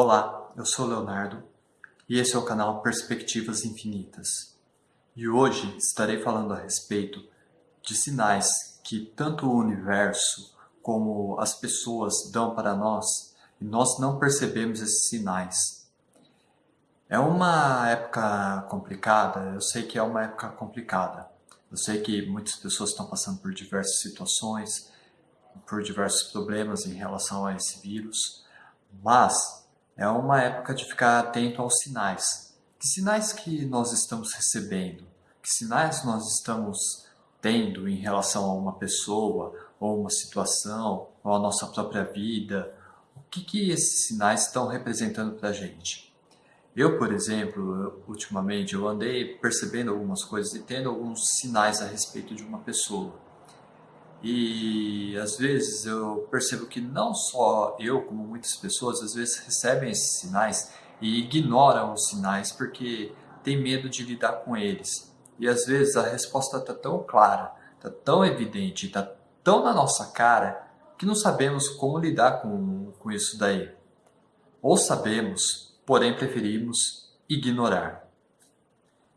Olá, eu sou Leonardo e esse é o canal Perspectivas Infinitas. E hoje estarei falando a respeito de sinais que tanto o universo como as pessoas dão para nós e nós não percebemos esses sinais. É uma época complicada, eu sei que é uma época complicada. Eu sei que muitas pessoas estão passando por diversas situações, por diversos problemas em relação a esse vírus, mas é uma época de ficar atento aos sinais. Que sinais que nós estamos recebendo? Que sinais nós estamos tendo em relação a uma pessoa, ou uma situação, ou a nossa própria vida? O que, que esses sinais estão representando para a gente? Eu, por exemplo, ultimamente eu andei percebendo algumas coisas e tendo alguns sinais a respeito de uma pessoa. E às vezes eu percebo que não só eu, como muitas pessoas, às vezes recebem esses sinais e ignoram os sinais porque tem medo de lidar com eles. E às vezes a resposta está tão clara, está tão evidente, está tão na nossa cara que não sabemos como lidar com, com isso daí. Ou sabemos, porém preferimos ignorar.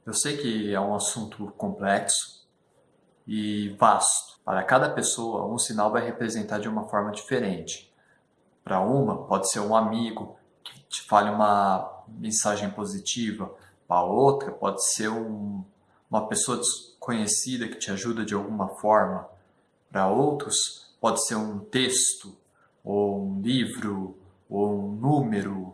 Eu sei que é um assunto complexo, e vasto. Para cada pessoa, um sinal vai representar de uma forma diferente. Para uma, pode ser um amigo que te fale uma mensagem positiva. Para outra, pode ser um, uma pessoa desconhecida que te ajuda de alguma forma. Para outros, pode ser um texto, ou um livro, ou um número.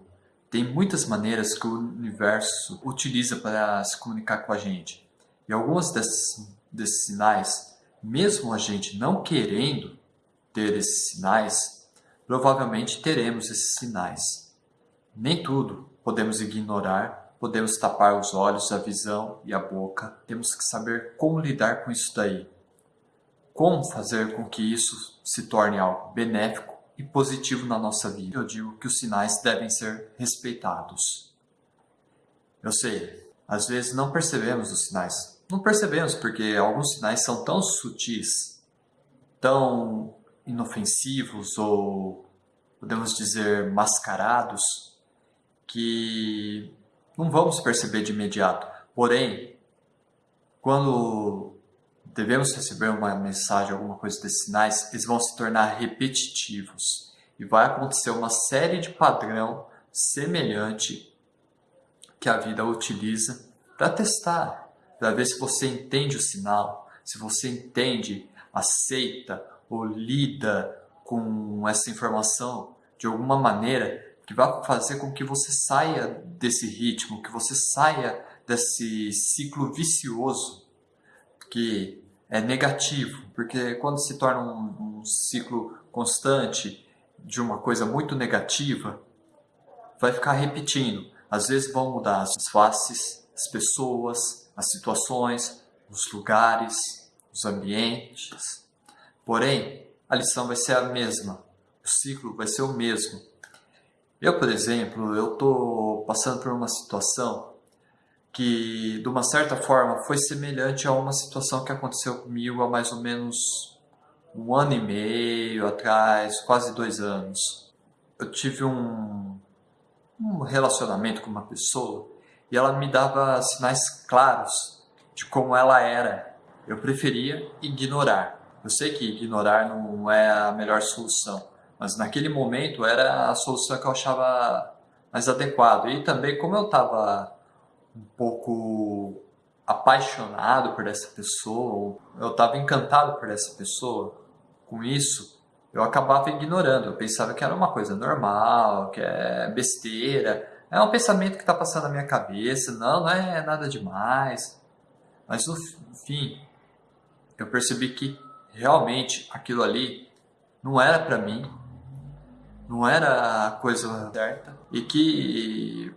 Tem muitas maneiras que o universo utiliza para se comunicar com a gente. E algumas dessas desses sinais, mesmo a gente não querendo ter esses sinais, provavelmente teremos esses sinais. Nem tudo podemos ignorar, podemos tapar os olhos, a visão e a boca. Temos que saber como lidar com isso daí. Como fazer com que isso se torne algo benéfico e positivo na nossa vida. Eu digo que os sinais devem ser respeitados. Eu sei, às vezes não percebemos os sinais, não percebemos porque alguns sinais são tão sutis, tão inofensivos ou podemos dizer mascarados que não vamos perceber de imediato. Porém, quando devemos receber uma mensagem, alguma coisa desses sinais, eles vão se tornar repetitivos e vai acontecer uma série de padrão semelhante que a vida utiliza para testar para ver se você entende o sinal, se você entende, aceita ou lida com essa informação de alguma maneira que vai fazer com que você saia desse ritmo, que você saia desse ciclo vicioso que é negativo, porque quando se torna um, um ciclo constante de uma coisa muito negativa, vai ficar repetindo. Às vezes vão mudar as faces, as pessoas, as situações, os lugares, os ambientes. Porém, a lição vai ser a mesma, o ciclo vai ser o mesmo. Eu, por exemplo, eu estou passando por uma situação que, de uma certa forma, foi semelhante a uma situação que aconteceu comigo há mais ou menos um ano e meio atrás, quase dois anos. Eu tive um, um relacionamento com uma pessoa e ela me dava sinais claros de como ela era. Eu preferia ignorar. Eu sei que ignorar não é a melhor solução, mas naquele momento era a solução que eu achava mais adequada. E também, como eu estava um pouco apaixonado por essa pessoa, eu estava encantado por essa pessoa, com isso, eu acabava ignorando. Eu pensava que era uma coisa normal, que é besteira, é um pensamento que está passando na minha cabeça, não, não é nada demais. Mas no fim, eu percebi que realmente aquilo ali não era para mim, não era a coisa certa e que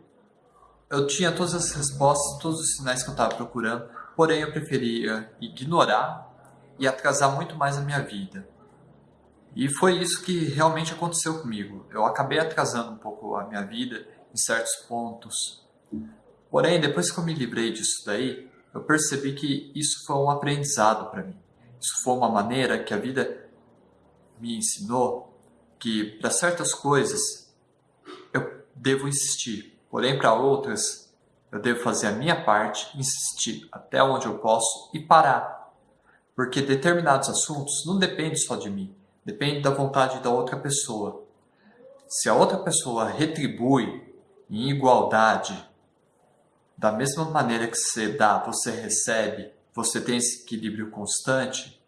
eu tinha todas as respostas, todos os sinais que eu estava procurando, porém eu preferia ignorar e atrasar muito mais a minha vida. E foi isso que realmente aconteceu comigo. Eu acabei atrasando um pouco a minha vida em certos pontos. Porém, depois que eu me livrei disso daí, eu percebi que isso foi um aprendizado para mim. Isso foi uma maneira que a vida me ensinou que para certas coisas eu devo insistir. Porém, para outras, eu devo fazer a minha parte, insistir até onde eu posso e parar. Porque determinados assuntos não dependem só de mim, depende da vontade da outra pessoa. Se a outra pessoa retribui em igualdade, da mesma maneira que você dá, você recebe, você tem esse equilíbrio constante,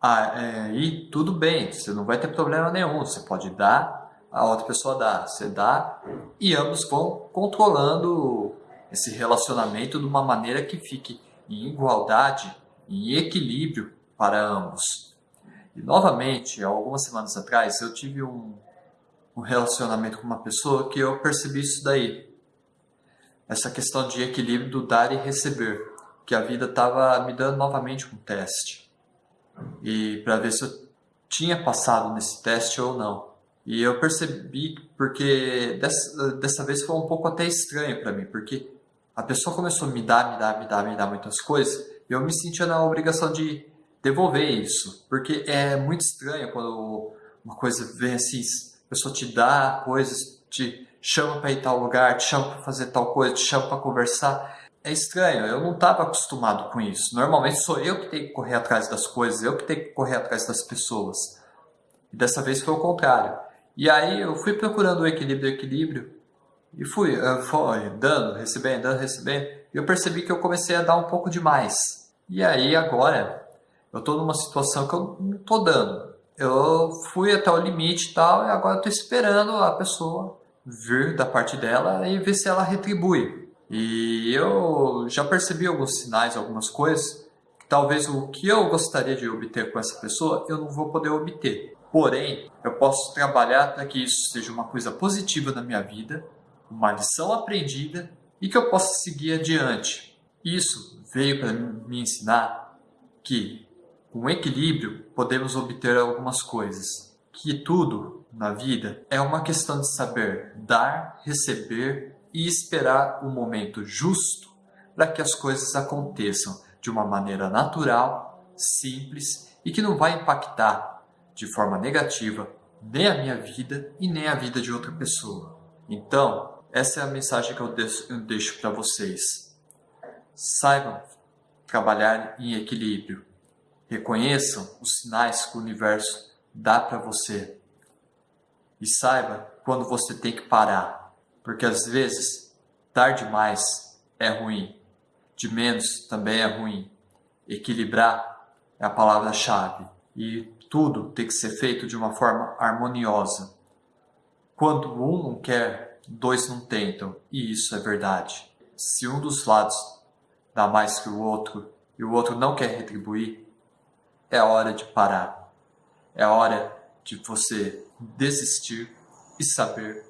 aí é, tudo bem, você não vai ter problema nenhum, você pode dar, a outra pessoa dá, você dá, e ambos vão controlando esse relacionamento de uma maneira que fique em igualdade, em equilíbrio para ambos. E novamente, algumas semanas atrás, eu tive um, um relacionamento com uma pessoa que eu percebi isso daí. Essa questão de equilíbrio do dar e receber, que a vida estava me dando novamente um teste. E para ver se eu tinha passado nesse teste ou não. E eu percebi porque dessa, dessa vez foi um pouco até estranho para mim, porque a pessoa começou a me dar, me dar, me dar, me dar muitas coisas, e eu me sentia na obrigação de devolver isso, porque é muito estranho quando uma coisa vem assim, a pessoa te dá coisas, te chama para ir tal lugar, te chama para fazer tal coisa, te chama para conversar. É estranho, eu não estava acostumado com isso. Normalmente sou eu que tenho que correr atrás das coisas, eu que tenho que correr atrás das pessoas. E dessa vez foi o contrário. E aí eu fui procurando o equilíbrio, o equilíbrio, e fui, fui dando, recebendo, dando, recebendo. E eu percebi que eu comecei a dar um pouco demais. E aí agora eu estou numa situação que eu não estou dando. Eu fui até o limite e tal, e agora estou esperando a pessoa vir da parte dela e ver se ela retribui. E eu já percebi alguns sinais, algumas coisas, que talvez o que eu gostaria de obter com essa pessoa, eu não vou poder obter. Porém, eu posso trabalhar para que isso seja uma coisa positiva na minha vida, uma lição aprendida e que eu possa seguir adiante. Isso veio para me ensinar que, com equilíbrio, podemos obter algumas coisas. Que tudo na vida é uma questão de saber dar, receber e esperar o momento justo para que as coisas aconteçam de uma maneira natural, simples e que não vai impactar de forma negativa nem a minha vida e nem a vida de outra pessoa. Então, essa é a mensagem que eu deixo para vocês. Saibam trabalhar em equilíbrio. Reconheçam os sinais que o universo dá para você. E saiba quando você tem que parar. Porque às vezes, dar demais é ruim. De menos também é ruim. Equilibrar é a palavra-chave. E tudo tem que ser feito de uma forma harmoniosa. Quando um não quer dois não tentam, e isso é verdade. Se um dos lados dá mais que o outro e o outro não quer retribuir, é hora de parar. É hora de você desistir e saber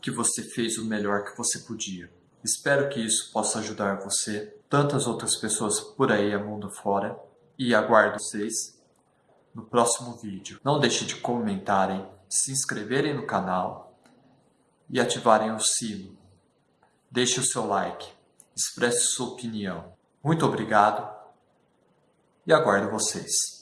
que você fez o melhor que você podia. Espero que isso possa ajudar você, tantas outras pessoas por aí a mundo fora, e aguardo vocês no próximo vídeo. Não deixe de comentarem, se inscreverem no canal e ativarem o sino. Deixe o seu like, expresse sua opinião. Muito obrigado e aguardo vocês.